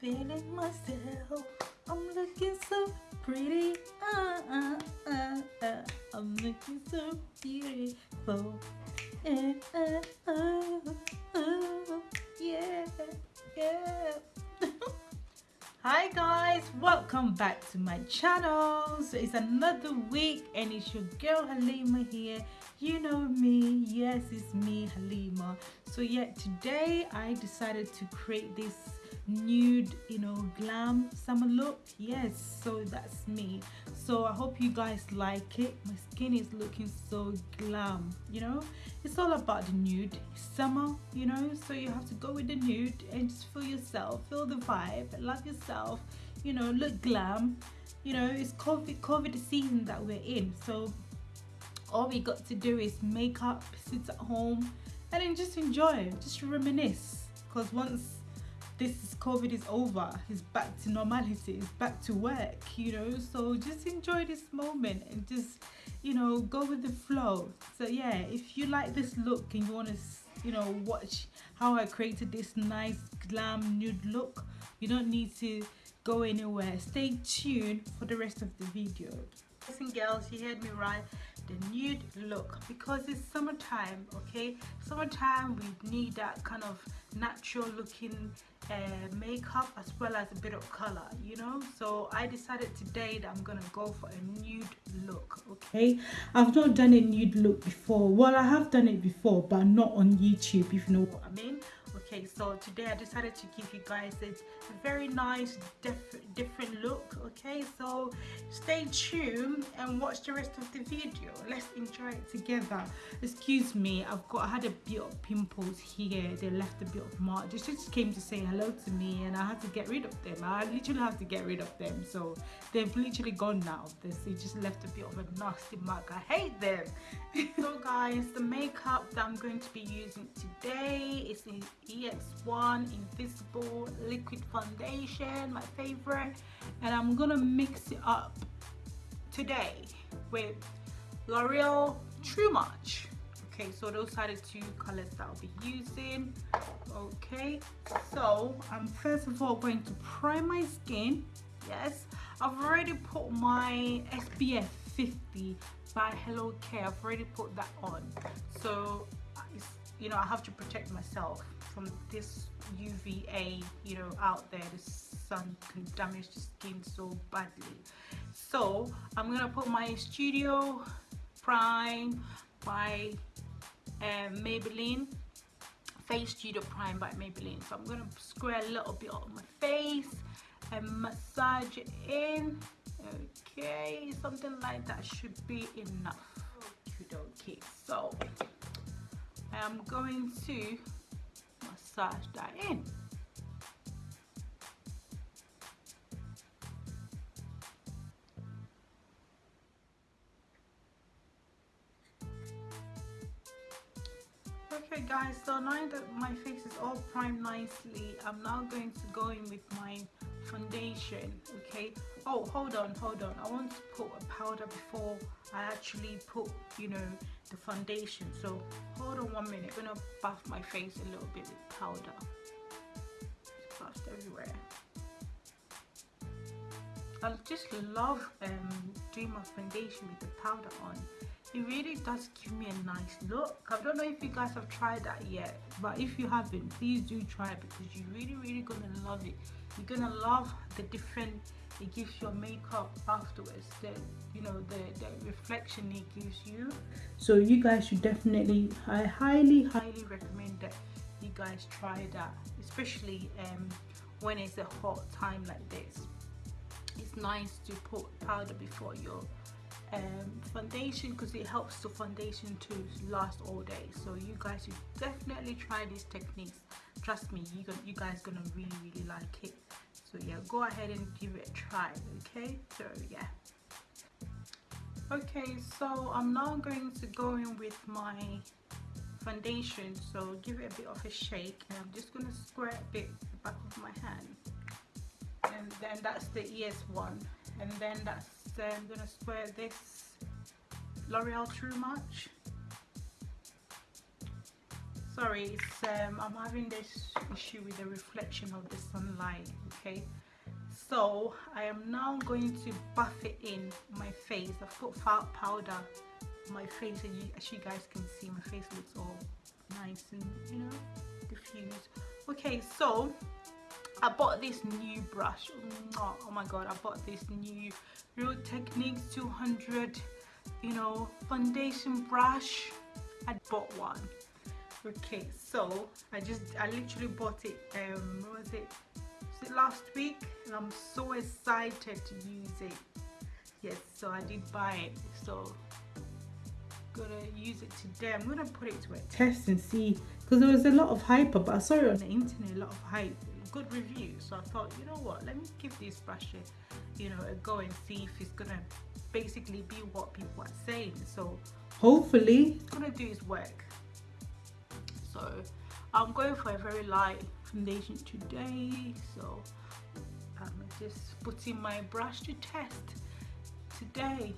feeling myself. I'm looking so pretty. Uh, uh, uh, uh. I'm looking so beautiful. Uh. Yeah, yeah. Hi guys, welcome back to my channel. So it's another week and it's your girl Halima here. You know me, yes, it's me Halima. So yeah, today I decided to create this nude you know glam summer look? Yes so that's me. So i hope you guys like it. My skin is looking so glam you know? It's all about the nude summer you know? So you have to go with the nude and just feel yourself feel the vibe love yourself you know look glam. You know it's covid covid season that we're in. So all we got to do is make up sit at home and then just enjoy just reminisce. Because once this COVID is over. It's back to normality. It's back to work, you know. So just enjoy this moment and just, you know, go with the flow. So yeah, if you like this look and you want to, you know, watch how I created this nice glam nude look, you don't need to go anywhere. Stay tuned for the rest of the video. Listen girls, you heard me right the nude look because it's summertime okay summertime we need that kind of natural looking uh, makeup as well as a bit of color you know? So I decided today that I'm gonna go for a nude look okay? I've not done a nude look before. Well I have done it before but not on YouTube if you know what I mean okay so today I decided to give you guys a, very nice diff different look okay? So stay tuned and watch the rest of the video. Let's enjoy it together. Excuse me I've got I had a bit of pimples here. They left a bit of mark. They just came to say hello to me and I had to get rid of them. I literally have to get rid of them. So they've literally gone now. They just left a bit of a nasty mark. I hate them. So guys the makeup that I'm going to be using today is EX1 Invisible Liquid Foundation, my favorite. And I'm gonna mix it up today with L'Oreal True Match. Okay, so those are the two colors that I'll be using. Okay, so I'm first of all going to prime my skin. Yes, I've already put my SPF 50 by Heliocare. I've already put that on. So, you know, I have to protect myself from this UVA you know out there the sun can damage the skin so badly. So I'm gonna put my studio prime by uh, Maybelline. Face studio prime by Maybelline. So I'm gonna square a little bit on my face and massage it in. Okay something like that should be enough. Okay so I'm going to massage that in. Okay guys, so now that my face is all primed nicely, I'm now going to go in with my foundation, okay? Oh, hold on, hold on. I want to put a powder before I actually put, you know, the foundation. So hold on one minute. I'm gonna buff my face a little bit with powder. It's everywhere. I just love um, doing my foundation with the powder on it really does give me a nice look. I don't know if you guys have tried that yet but if you haven't please do try it because you're really really gonna love it. You're gonna love the different it gives your makeup afterwards the you know the, the reflection it gives you. So you guys should definitely i highly highly recommend that you guys try that especially um, when it's a hot time like this. It's nice to put powder before your um, foundation because it helps the foundation to last all day. So you guys should definitely try these techniques trust me you, you guys gonna really really like it. So yeah go ahead and give it a try okay? So yeah. Okay so i'm now going to go in with my foundation. So give it a bit of a shake and i'm just to square a bit the back of my hand. And then that's the es one. And then that's i'm going to square this l'oreal true match? Sorry it's um, i'm having this issue with the reflection of the sunlight okay? So I am now going to buff it in my face. I've put fat powder on my face and you, as you guys can see. My face looks all nice and you know diffused. Okay so I bought this new brush. Oh, oh my god I bought this new Real Techniques 200 you know foundation brush. I bought one. Okay so I just I literally bought it um what was it? Was it last week? And I'm so excited to use it. Yes so I did buy it. So gonna use it today. I'm gonna put it to a test and see because there was a lot of hype but I saw it on the internet a lot of hype good reviews so I thought you know what let me give this brush you know a go and see if it's gonna basically be what people are saying. So hopefully it's gonna do its work. So I'm going for a very light foundation today. So I'm just putting my brush to test today.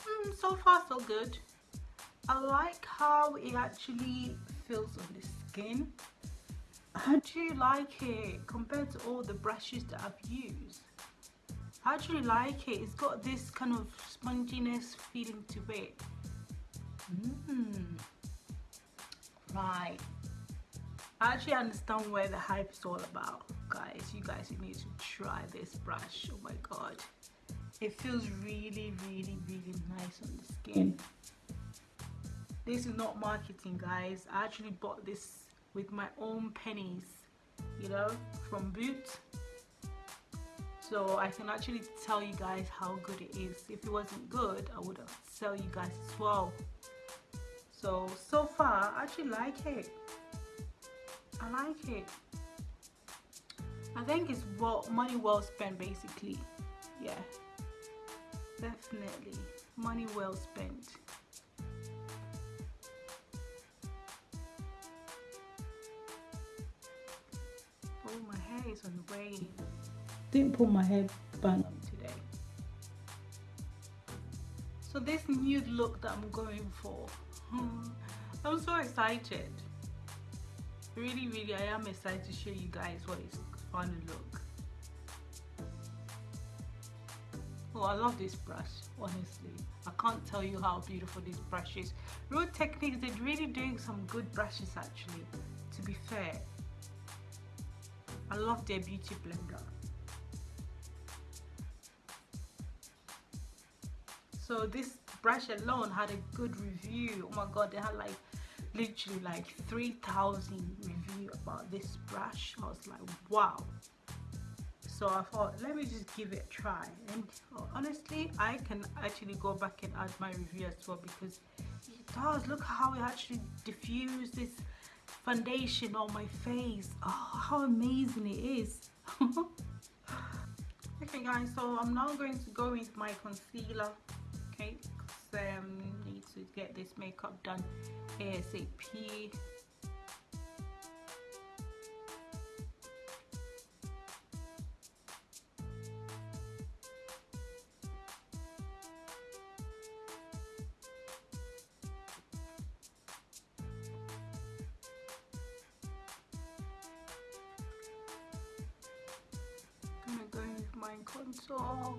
Mm, so far so good. I like how it actually feels on the skin how do you like it compared to all the brushes that I've used? I actually like it. It's got this kind of sponginess feeling to it. Mm. right. I actually understand where the hype is all about guys. You guys you need to try this brush. Oh my god. It feels really really really nice on the skin. This is not marketing guys. I actually bought this with my own pennies you know from Boots so I can actually tell you guys how good it is. If it wasn't good I would sell you guys as well. So so far I actually like it. I like it. I think it's well money well spent basically. Yeah. Definitely. Money well spent on the way. Didn't pull my hair on today. So this nude look that I'm going for, hmm, I'm so excited. Really, really, I am excited to show you guys what it's going to look. Oh, I love this brush, honestly. I can't tell you how beautiful this brush is. Real Techniques, they're really doing some good brushes actually, to be fair. I love their beauty blender. So this brush alone had a good review. Oh my god, they had like literally like 3,000 review about this brush. I was like, wow. So I thought, let me just give it a try. And uh, honestly, I can actually go back and add my review as well because it does. Look how it actually diffused this foundation on my face. Oh, how amazing it is. okay guys, so I'm now going to go with my concealer. Okay, because um, need to get this makeup done ASAP. Mind control.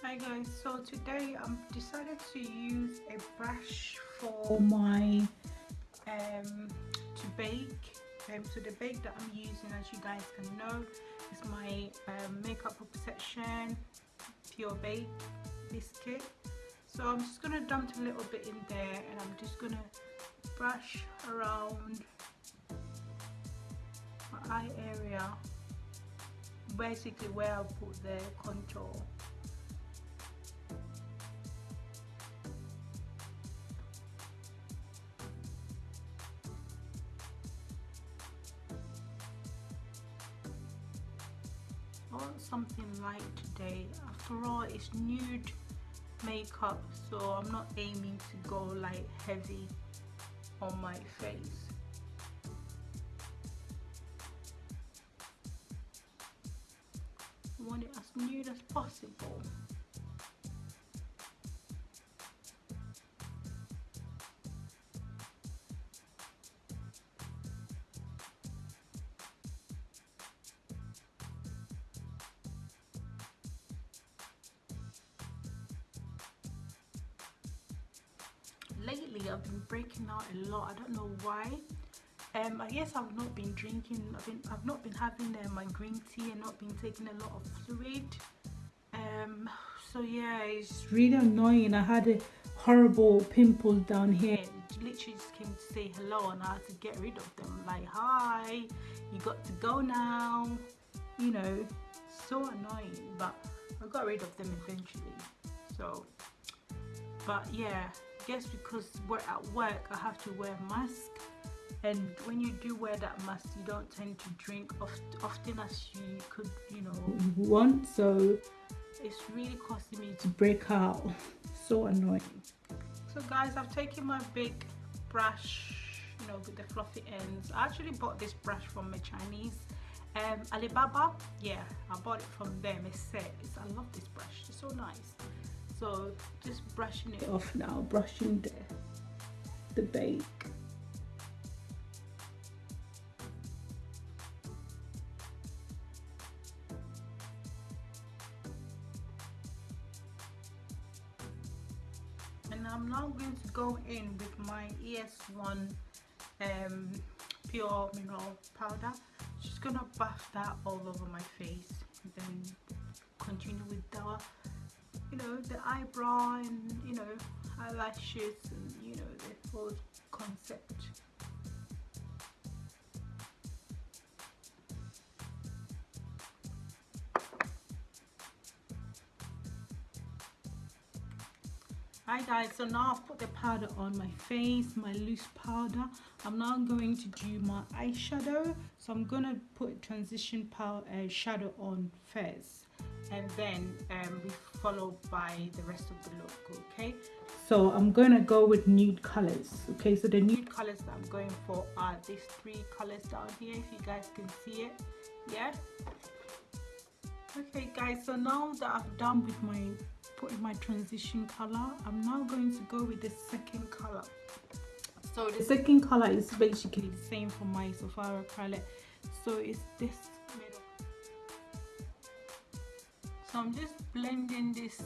Hi guys, so today I've decided to use a brush for my um, to bake. Um, so the bake that I'm using as you guys can know is my um, makeup obsession pure bake biscuit. So I'm just to dump a little bit in there and I'm just to brush around my eye area basically where I put the contour want something light today. After all it's nude makeup so I'm not aiming to go like heavy on my face lately I've been breaking out a lot. I don't know why. Um, I guess I've not been drinking I've, been, I've not been having uh, my green tea and not been taking a lot of fluid. Um, so yeah it's really annoying. I had a horrible pimple down here. Literally just came to say hello and I had to get rid of them. Like hi you got to go now. You know so annoying but I got rid of them eventually. So but yeah guess because we're at work I have to wear a mask. And when you do wear that mask you don't tend to drink oft often as you could you know. Want so it's really causing me to break out. So annoying. So guys I've taken my big brush you know with the fluffy ends. I actually bought this brush from a Chinese um, Alibaba. Yeah I bought it from them. It's set. It's, I love this brush. It's so nice so just brushing it off now brushing the the bake. And I'm now going to go in with my EX1 um, pure mineral powder. Just gonna buff that all over my face and then continue with the you know the eyebrow and you know eyelashes and you know the whole concept Hi guys, so now I've put the powder on my face, my loose powder. I'm now going to do my eyeshadow. So I'm gonna put transition powder uh, shadow on first and then um, be followed by the rest of the look okay? So I'm gonna go with nude colors okay? So the nude colors that I'm going for are these three colors down here if you guys can see it yeah? Okay guys so now that I've done with my putting my transition color I'm now going to go with the second color. So the second color is basically the same for my Sephora palette. So it's this so I'm just blending this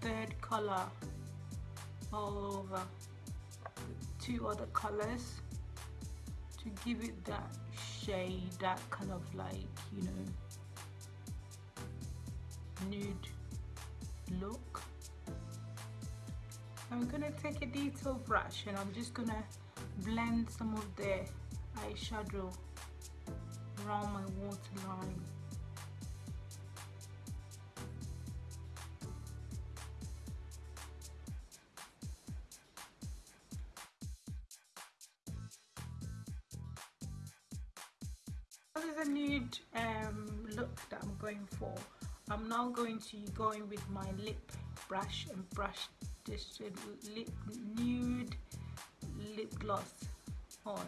third color all over two other colors to give it that shade that kind of like you know nude look. I'm gonna take a detail brush and I'm just gonna blend some of the eyeshadow around my waterline is a nude um, look that I'm going for. I'm now going to go in with my lip brush and brush this lip nude lip gloss on.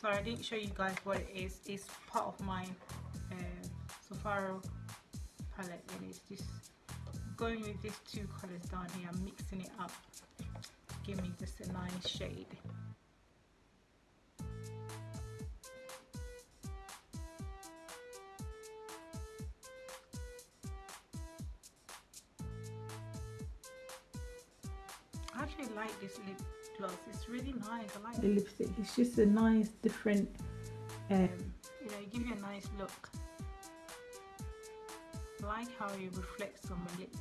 Sorry, I didn't show you guys what it is. It's part of my uh, palette and it's just going with these two colors down here. I'm mixing it up give me just a nice shade. It's really nice. I like the lipstick. It's just a nice different, um, you know, give you a nice look. I like how it reflects on my lips.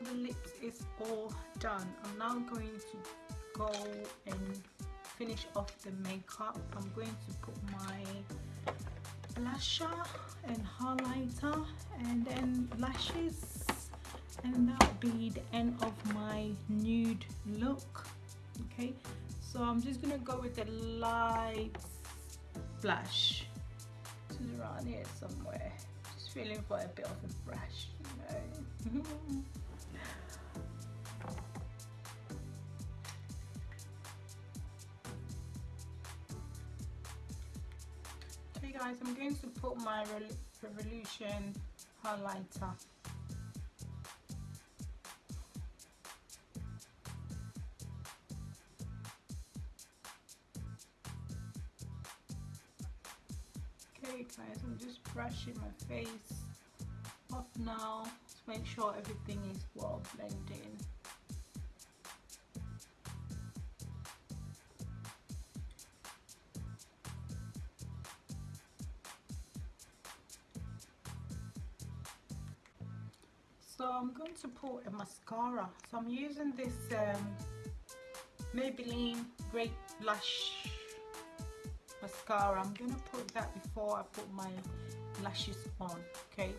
The lips is all done. I'm now going to go and finish off the makeup. I'm going to put my blusher and highlighter and then lashes and that'll be the end of my nude look okay? So I'm just gonna go with the light blush. Is around here somewhere. Just feeling for a bit of a brush you know? Okay guys I'm going to put my Revolution highlighter brushing my face. Off now to make sure everything is well blended. So I'm going to put a mascara. So I'm using this um, Maybelline Great Lash mascara. I'm gonna put that before I put my lashes on okay?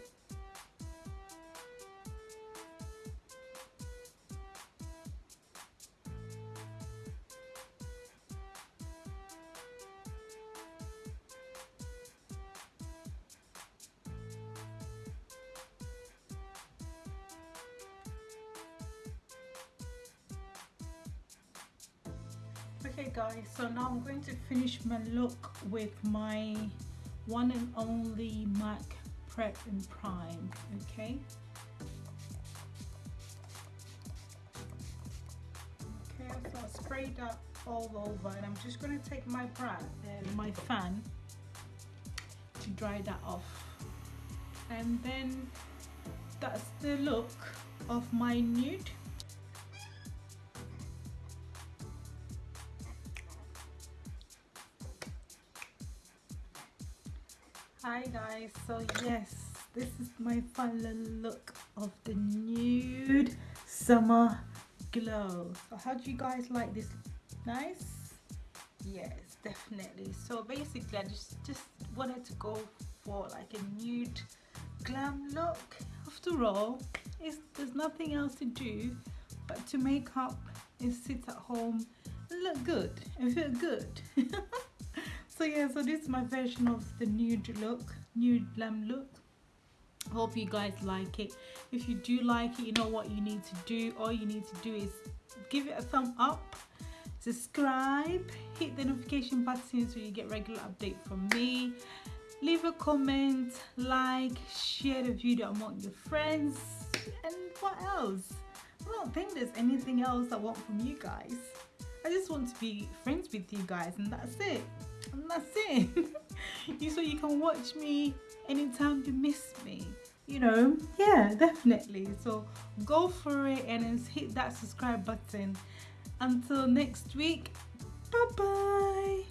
Okay guys so now I'm going to finish my look with my one and only MAC Prep and Prime okay? Okay so I sprayed that all over and I'm just going to take my brush and my fan to dry that off. And then that's the look of my nude hi guys. So yes this is my final look of the nude summer glow. So how do you guys like this? Nice? Yes definitely. So basically i just just wanted to go for like a nude glam look. After all there's nothing else to do but to make up and sit at home and look good and feel good so yeah so this is my version of the nude look nude glam look. Hope you guys like it. If you do like it you know what you need to do. All you need to do is give it a thumb up subscribe hit the notification button so you get regular update from me. Leave a comment like share the video among your friends and what else? I don't think there's anything else i want from you guys. I just want to be friends with you guys and that's it I'm not saying. you so you can watch me anytime you miss me. You know, yeah, definitely. So go for it and hit that subscribe button. Until next week, bye bye.